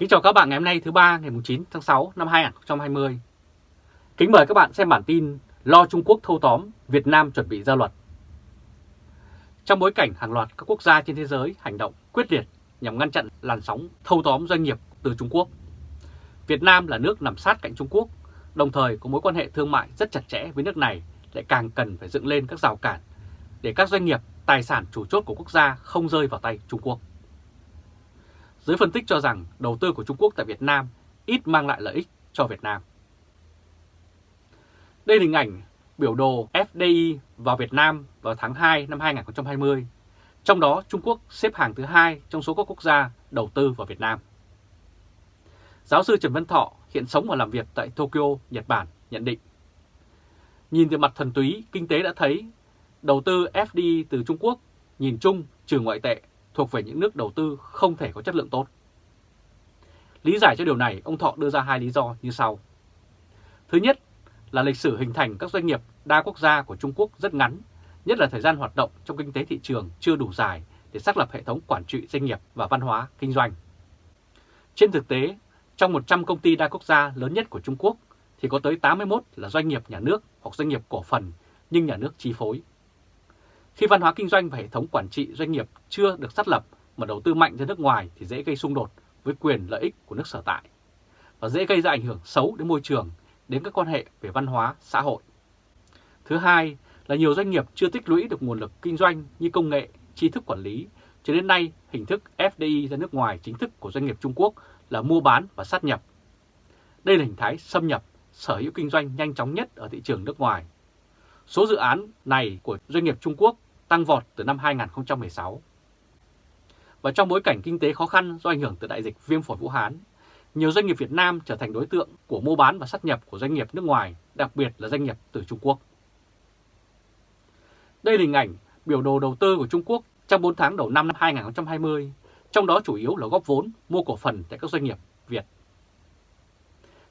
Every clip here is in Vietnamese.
Kính chào các bạn ngày hôm nay thứ ba ngày 9 tháng 6 năm 2020. Kính mời các bạn xem bản tin Lo Trung Quốc thâu tóm, Việt Nam chuẩn bị ra luật. Trong bối cảnh hàng loạt các quốc gia trên thế giới hành động quyết liệt nhằm ngăn chặn làn sóng thâu tóm doanh nghiệp từ Trung Quốc, Việt Nam là nước nằm sát cạnh Trung Quốc, đồng thời có mối quan hệ thương mại rất chặt chẽ với nước này lại càng cần phải dựng lên các rào cản để các doanh nghiệp, tài sản chủ chốt của quốc gia không rơi vào tay Trung Quốc. Giới phân tích cho rằng đầu tư của Trung Quốc tại Việt Nam ít mang lại lợi ích cho Việt Nam. Đây là hình ảnh biểu đồ FDI vào Việt Nam vào tháng 2 năm 2020. Trong đó Trung Quốc xếp hàng thứ hai trong số các quốc gia đầu tư vào Việt Nam. Giáo sư Trần Văn Thọ hiện sống và làm việc tại Tokyo, Nhật Bản nhận định. Nhìn từ mặt thần túy, kinh tế đã thấy đầu tư FDI từ Trung Quốc nhìn chung trừ ngoại tệ thuộc về những nước đầu tư không thể có chất lượng tốt. Lý giải cho điều này, ông Thọ đưa ra hai lý do như sau. Thứ nhất là lịch sử hình thành các doanh nghiệp đa quốc gia của Trung Quốc rất ngắn, nhất là thời gian hoạt động trong kinh tế thị trường chưa đủ dài để xác lập hệ thống quản trị doanh nghiệp và văn hóa kinh doanh. Trên thực tế, trong 100 công ty đa quốc gia lớn nhất của Trung Quốc thì có tới 81 là doanh nghiệp nhà nước hoặc doanh nghiệp cổ phần nhưng nhà nước chi phối. Khi văn hóa kinh doanh và hệ thống quản trị doanh nghiệp chưa được xác lập mà đầu tư mạnh ra nước ngoài thì dễ gây xung đột với quyền lợi ích của nước sở tại và dễ gây ra ảnh hưởng xấu đến môi trường, đến các quan hệ về văn hóa, xã hội. Thứ hai là nhiều doanh nghiệp chưa tích lũy được nguồn lực kinh doanh như công nghệ, tri thức quản lý, cho đến nay hình thức FDI ra nước ngoài chính thức của doanh nghiệp Trung Quốc là mua bán và sát nhập. Đây là hình thái xâm nhập, sở hữu kinh doanh nhanh chóng nhất ở thị trường nước ngoài. Số dự án này của doanh nghiệp Trung Quốc tăng vọt từ năm 2016. Và trong bối cảnh kinh tế khó khăn do ảnh hưởng từ đại dịch viêm phổi Vũ Hán, nhiều doanh nghiệp Việt Nam trở thành đối tượng của mua bán và sát nhập của doanh nghiệp nước ngoài, đặc biệt là doanh nghiệp từ Trung Quốc. Đây là hình ảnh biểu đồ đầu tư của Trung Quốc trong 4 tháng đầu năm 2020, trong đó chủ yếu là góp vốn mua cổ phần tại các doanh nghiệp Việt.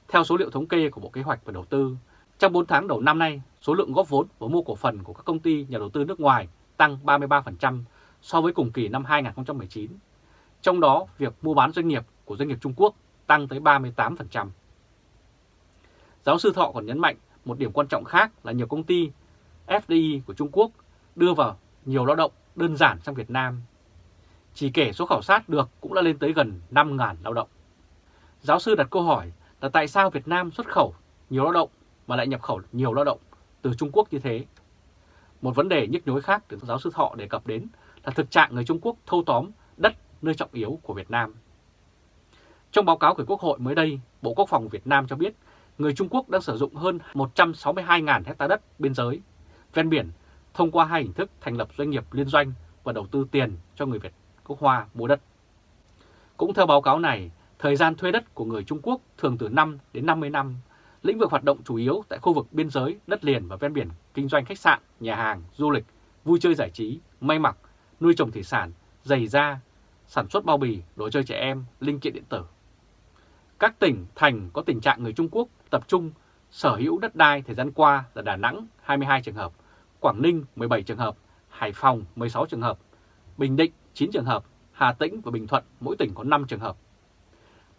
Theo số liệu thống kê của Bộ Kế hoạch và Đầu tư, trong 4 tháng đầu năm nay, số lượng góp vốn và mua cổ phần của các công ty nhà đầu tư nước ngoài tăng 33% so với cùng kỳ năm 2019. Trong đó, việc mua bán doanh nghiệp của doanh nghiệp Trung Quốc tăng tới 38%. Giáo sư Thọ còn nhấn mạnh một điểm quan trọng khác là nhiều công ty FDI của Trung Quốc đưa vào nhiều lao động đơn giản sang Việt Nam. Chỉ kể số khảo sát được cũng đã lên tới gần 5.000 lao động. Giáo sư đặt câu hỏi là tại sao Việt Nam xuất khẩu nhiều lao động mà lại nhập khẩu nhiều lao động từ Trung Quốc như thế? Một vấn đề nhức nhối khác được giáo sư Thọ đề cập đến là thực trạng người Trung Quốc thâu tóm đất nơi trọng yếu của Việt Nam. Trong báo cáo của Quốc hội mới đây, Bộ Quốc phòng Việt Nam cho biết người Trung Quốc đang sử dụng hơn 162.000 hecta đất biên giới, ven biển thông qua hai hình thức thành lập doanh nghiệp liên doanh và đầu tư tiền cho người Việt quốc Hoa mua đất. Cũng theo báo cáo này, thời gian thuê đất của người Trung Quốc thường từ 5 đến 50 năm Lĩnh vực hoạt động chủ yếu tại khu vực biên giới, đất liền và ven biển, kinh doanh khách sạn, nhà hàng, du lịch, vui chơi giải trí, may mặc, nuôi trồng thủy sản, giày da, sản xuất bao bì, đồ chơi trẻ em, linh kiện điện tử. Các tỉnh, thành có tình trạng người Trung Quốc tập trung sở hữu đất đai thời gian qua là Đà Nẵng 22 trường hợp, Quảng Ninh 17 trường hợp, Hải Phòng 16 trường hợp, Bình Định 9 trường hợp, Hà Tĩnh và Bình Thuận mỗi tỉnh có 5 trường hợp.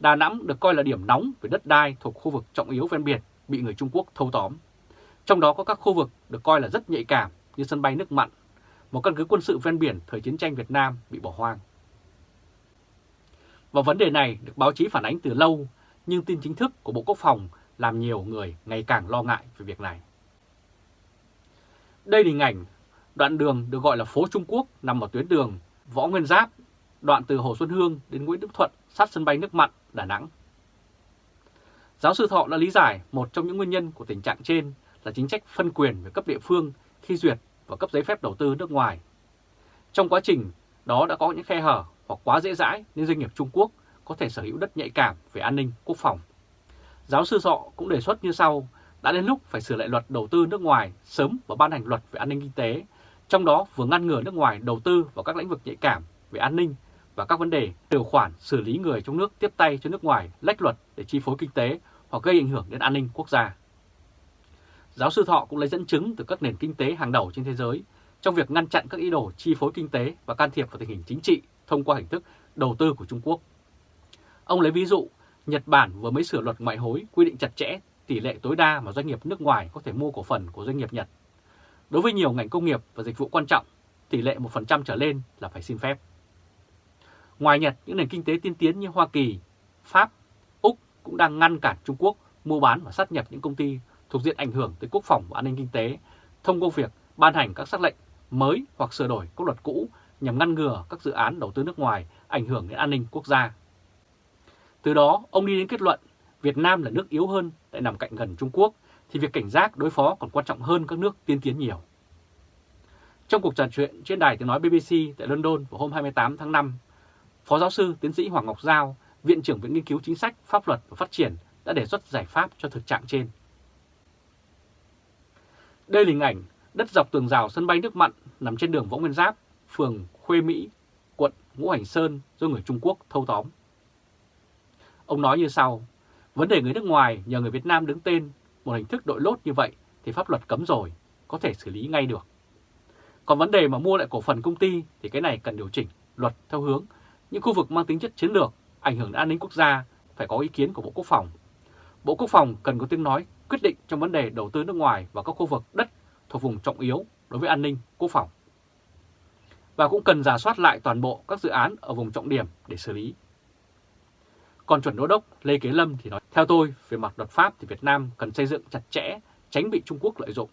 Đà Nẵng được coi là điểm nóng về đất đai thuộc khu vực trọng yếu ven biển bị người Trung Quốc thâu tóm. Trong đó có các khu vực được coi là rất nhạy cảm như sân bay nước mặn, một căn cứ quân sự ven biển thời chiến tranh Việt Nam bị bỏ hoang. Và vấn đề này được báo chí phản ánh từ lâu, nhưng tin chính thức của Bộ Quốc phòng làm nhiều người ngày càng lo ngại về việc này. Đây là hình ảnh đoạn đường được gọi là phố Trung Quốc nằm ở tuyến đường Võ Nguyên Giáp, đoạn từ Hồ Xuân Hương đến Nguyễn Đức Thuận sát sân bay nước mặn Đà Nẵng. Giáo sư Thọ đã lý giải một trong những nguyên nhân của tình trạng trên là chính sách phân quyền về cấp địa phương khi duyệt và cấp giấy phép đầu tư nước ngoài. Trong quá trình đó đã có những khe hở hoặc quá dễ dãi nên doanh nghiệp Trung Quốc có thể sở hữu đất nhạy cảm về an ninh quốc phòng. Giáo sư Thọ cũng đề xuất như sau, đã đến lúc phải sửa lại luật đầu tư nước ngoài sớm và ban hành luật về an ninh kinh tế, trong đó vừa ngăn ngừa nước ngoài đầu tư vào các lĩnh vực nhạy cảm về an ninh và các vấn đề điều khoản xử lý người trong nước tiếp tay cho nước ngoài lách luật để chi phối kinh tế hoặc gây ảnh hưởng đến an ninh quốc gia. Giáo sư Thọ cũng lấy dẫn chứng từ các nền kinh tế hàng đầu trên thế giới trong việc ngăn chặn các ý đồ chi phối kinh tế và can thiệp vào tình hình chính trị thông qua hình thức đầu tư của Trung Quốc. Ông lấy ví dụ, Nhật Bản vừa mới sửa luật ngoại hối quy định chặt chẽ tỷ lệ tối đa mà doanh nghiệp nước ngoài có thể mua cổ phần của doanh nghiệp Nhật. Đối với nhiều ngành công nghiệp và dịch vụ quan trọng, tỷ lệ 1% trở lên là phải xin phép. Ngoài Nhật, những nền kinh tế tiên tiến như Hoa Kỳ, Pháp, Úc cũng đang ngăn cản Trung Quốc mua bán và sát nhập những công ty thuộc diện ảnh hưởng tới quốc phòng và an ninh kinh tế thông qua việc ban hành các sắc lệnh mới hoặc sửa đổi các luật cũ nhằm ngăn ngừa các dự án đầu tư nước ngoài ảnh hưởng đến an ninh quốc gia. Từ đó, ông đi đến kết luận Việt Nam là nước yếu hơn lại nằm cạnh gần Trung Quốc thì việc cảnh giác đối phó còn quan trọng hơn các nước tiên tiến nhiều. Trong cuộc trò chuyện trên đài tiếng nói BBC tại London vào hôm 28 tháng 5, Phó giáo sư tiến sĩ Hoàng Ngọc Giao, Viện trưởng Viện Nghiên cứu Chính sách, Pháp luật và Phát triển đã đề xuất giải pháp cho thực trạng trên. Đây là hình ảnh đất dọc tường rào sân bay nước mặn nằm trên đường Võ Nguyên Giáp, phường Khuê Mỹ, quận Ngũ Hành Sơn do người Trung Quốc thâu tóm. Ông nói như sau, vấn đề người nước ngoài nhờ người Việt Nam đứng tên một hình thức đội lốt như vậy thì pháp luật cấm rồi, có thể xử lý ngay được. Còn vấn đề mà mua lại cổ phần công ty thì cái này cần điều chỉnh luật theo hướng những khu vực mang tính chất chiến lược, ảnh hưởng đến an ninh quốc gia phải có ý kiến của Bộ Quốc phòng. Bộ Quốc phòng cần có tiếng nói quyết định trong vấn đề đầu tư nước ngoài và các khu vực đất thuộc vùng trọng yếu đối với an ninh quốc phòng. Và cũng cần giả soát lại toàn bộ các dự án ở vùng trọng điểm để xử lý. Còn chuẩn đô đốc Lê Kế Lâm thì nói, theo tôi, về mặt luật pháp thì Việt Nam cần xây dựng chặt chẽ, tránh bị Trung Quốc lợi dụng.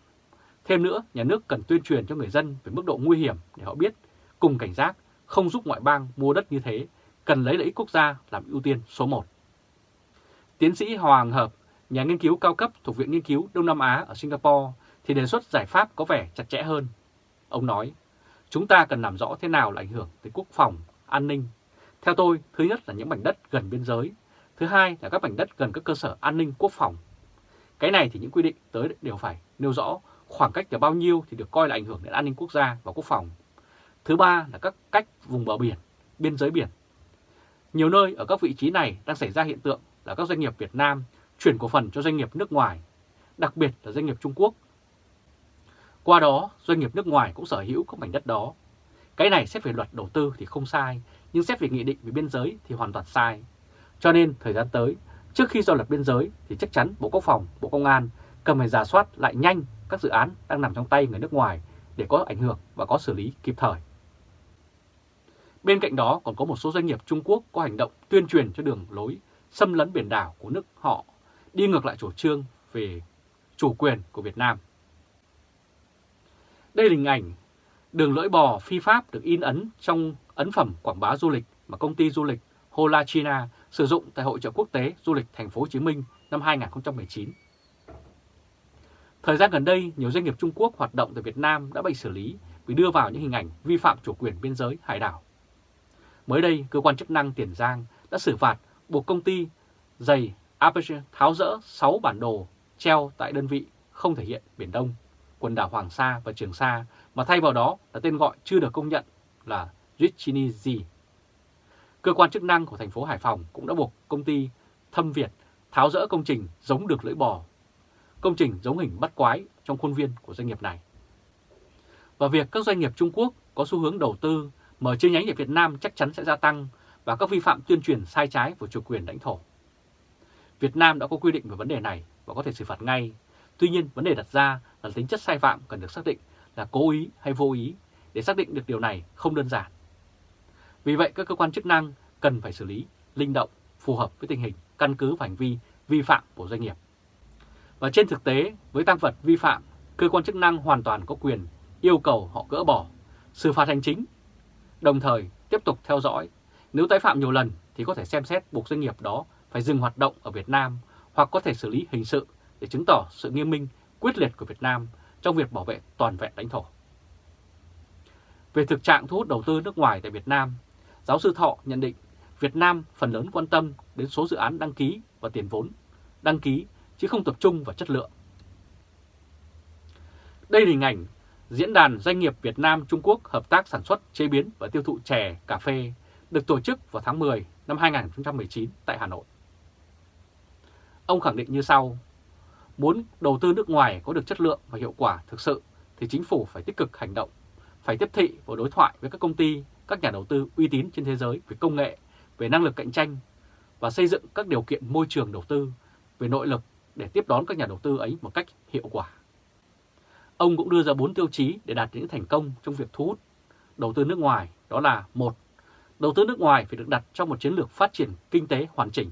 Thêm nữa, nhà nước cần tuyên truyền cho người dân về mức độ nguy hiểm để họ biết, cùng cảnh giác, không giúp ngoại bang mua đất như thế, cần lấy lợi ích quốc gia làm ưu tiên số 1. Tiến sĩ Hoàng Hợp, nhà nghiên cứu cao cấp thuộc Viện Nghiên cứu Đông Nam Á ở Singapore, thì đề xuất giải pháp có vẻ chặt chẽ hơn. Ông nói, chúng ta cần làm rõ thế nào là ảnh hưởng tới quốc phòng, an ninh. Theo tôi, thứ nhất là những mảnh đất gần biên giới, thứ hai là các mảnh đất gần các cơ sở an ninh quốc phòng. Cái này thì những quy định tới đều phải nêu rõ khoảng cách là bao nhiêu thì được coi là ảnh hưởng đến an ninh quốc gia và quốc phòng. Thứ ba là các cách vùng bờ biển, biên giới biển. Nhiều nơi ở các vị trí này đang xảy ra hiện tượng là các doanh nghiệp Việt Nam chuyển cổ phần cho doanh nghiệp nước ngoài, đặc biệt là doanh nghiệp Trung Quốc. Qua đó, doanh nghiệp nước ngoài cũng sở hữu các mảnh đất đó. Cái này xét về luật đầu tư thì không sai, nhưng xét về nghị định về biên giới thì hoàn toàn sai. Cho nên thời gian tới, trước khi do luật biên giới thì chắc chắn Bộ Quốc phòng, Bộ Công an cần phải giả soát lại nhanh các dự án đang nằm trong tay người nước ngoài để có ảnh hưởng và có xử lý kịp thời. Bên cạnh đó còn có một số doanh nghiệp Trung Quốc có hành động tuyên truyền cho đường lối xâm lấn biển đảo của nước họ, đi ngược lại chủ trương về chủ quyền của Việt Nam. Đây là hình ảnh đường lưỡi bò phi pháp được in ấn trong ấn phẩm quảng bá du lịch mà công ty du lịch Hola China sử dụng tại Hội trợ quốc tế du lịch thành phố Hồ Chí Minh năm 2019. Thời gian gần đây, nhiều doanh nghiệp Trung Quốc hoạt động tại Việt Nam đã bị xử lý vì đưa vào những hình ảnh vi phạm chủ quyền biên giới hải đảo. Mới đây, cơ quan chức năng Tiền Giang đã xử phạt buộc công ty giày Aperture tháo rỡ 6 bản đồ treo tại đơn vị không thể hiện Biển Đông, quần đảo Hoàng Sa và Trường Sa, mà thay vào đó là tên gọi chưa được công nhận là Richinizi. Cơ quan chức năng của thành phố Hải Phòng cũng đã buộc công ty Thâm Việt tháo rỡ công trình giống được lưỡi bò, công trình giống hình bắt quái trong khuôn viên của doanh nghiệp này. Và việc các doanh nghiệp Trung Quốc có xu hướng đầu tư mở chi nhánh ở Việt Nam chắc chắn sẽ gia tăng và các vi phạm tuyên truyền sai trái của chủ quyền lãnh thổ. Việt Nam đã có quy định về vấn đề này và có thể xử phạt ngay. Tuy nhiên, vấn đề đặt ra là tính chất sai phạm cần được xác định là cố ý hay vô ý để xác định được điều này không đơn giản. Vì vậy, các cơ quan chức năng cần phải xử lý linh động, phù hợp với tình hình, căn cứ và hành vi vi phạm của doanh nghiệp. Và trên thực tế, với tăng vật vi phạm, cơ quan chức năng hoàn toàn có quyền yêu cầu họ gỡ bỏ, xử phạt hành chính, đồng thời tiếp tục theo dõi. Nếu tái phạm nhiều lần thì có thể xem xét buộc doanh nghiệp đó phải dừng hoạt động ở Việt Nam hoặc có thể xử lý hình sự để chứng tỏ sự nghiêm minh, quyết liệt của Việt Nam trong việc bảo vệ toàn vẹn lãnh thổ. Về thực trạng thu hút đầu tư nước ngoài tại Việt Nam, giáo sư Thọ nhận định Việt Nam phần lớn quan tâm đến số dự án đăng ký và tiền vốn đăng ký chứ không tập trung vào chất lượng. Đây là hình ảnh Diễn đàn Doanh nghiệp Việt Nam-Trung Quốc hợp tác sản xuất, chế biến và tiêu thụ chè, cà phê được tổ chức vào tháng 10 năm 2019 tại Hà Nội. Ông khẳng định như sau, muốn đầu tư nước ngoài có được chất lượng và hiệu quả thực sự thì chính phủ phải tích cực hành động, phải tiếp thị và đối thoại với các công ty, các nhà đầu tư uy tín trên thế giới về công nghệ, về năng lực cạnh tranh, và xây dựng các điều kiện môi trường đầu tư về nội lực để tiếp đón các nhà đầu tư ấy một cách hiệu quả. Ông cũng đưa ra 4 tiêu chí để đạt những thành công trong việc thu hút đầu tư nước ngoài, đó là một, Đầu tư nước ngoài phải được đặt trong một chiến lược phát triển kinh tế hoàn chỉnh.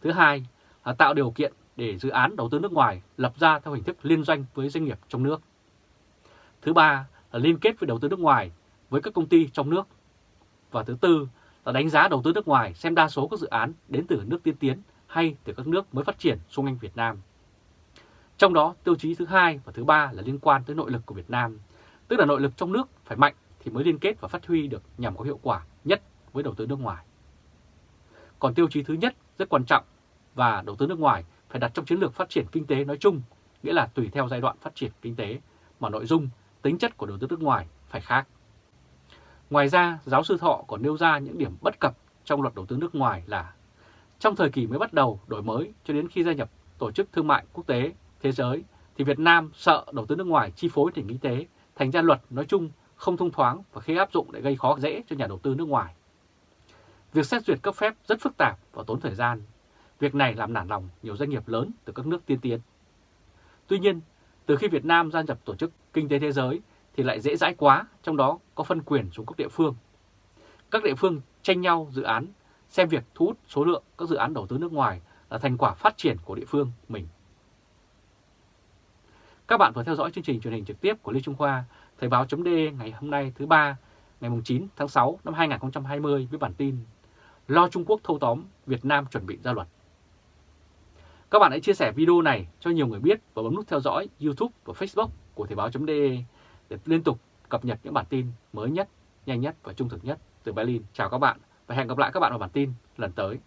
Thứ hai là tạo điều kiện để dự án đầu tư nước ngoài lập ra theo hình thức liên doanh với doanh nghiệp trong nước. Thứ ba là liên kết với đầu tư nước ngoài với các công ty trong nước. Và thứ tư là đánh giá đầu tư nước ngoài xem đa số các dự án đến từ nước tiên tiến hay từ các nước mới phát triển xung quanh Việt Nam. Trong đó, tiêu chí thứ hai và thứ ba là liên quan tới nội lực của Việt Nam, tức là nội lực trong nước phải mạnh thì mới liên kết và phát huy được nhằm có hiệu quả nhất với đầu tư nước ngoài. Còn tiêu chí thứ nhất rất quan trọng và đầu tư nước ngoài phải đặt trong chiến lược phát triển kinh tế nói chung, nghĩa là tùy theo giai đoạn phát triển kinh tế mà nội dung, tính chất của đầu tư nước ngoài phải khác. Ngoài ra, giáo sư Thọ còn nêu ra những điểm bất cập trong luật đầu tư nước ngoài là trong thời kỳ mới bắt đầu đổi mới cho đến khi gia nhập Tổ chức Thương mại Quốc tế Thế giới thì Việt Nam sợ đầu tư nước ngoài chi phối nền kinh tế, thành ra luật nói chung không thông thoáng và khi áp dụng lại gây khó dễ cho nhà đầu tư nước ngoài. Việc xét duyệt cấp phép rất phức tạp và tốn thời gian. Việc này làm nản lòng nhiều doanh nghiệp lớn từ các nước tiên tiến. Tuy nhiên, từ khi Việt Nam gia nhập Tổ chức Kinh tế Thế giới thì lại dễ dãi quá, trong đó có phân quyền xuống các địa phương. Các địa phương tranh nhau dự án, xem việc thu hút số lượng các dự án đầu tư nước ngoài là thành quả phát triển của địa phương mình. Các bạn vừa theo dõi chương trình truyền hình trực tiếp của Lê Trung Khoa, Thời báo chấm ngày hôm nay thứ ba, ngày 9 tháng 6 năm 2020 với bản tin Lo Trung Quốc thâu tóm, Việt Nam chuẩn bị ra luật. Các bạn hãy chia sẻ video này cho nhiều người biết và bấm nút theo dõi YouTube và Facebook của Thời báo.de để liên tục cập nhật những bản tin mới nhất, nhanh nhất và trung thực nhất từ Berlin. Chào các bạn và hẹn gặp lại các bạn vào bản tin lần tới.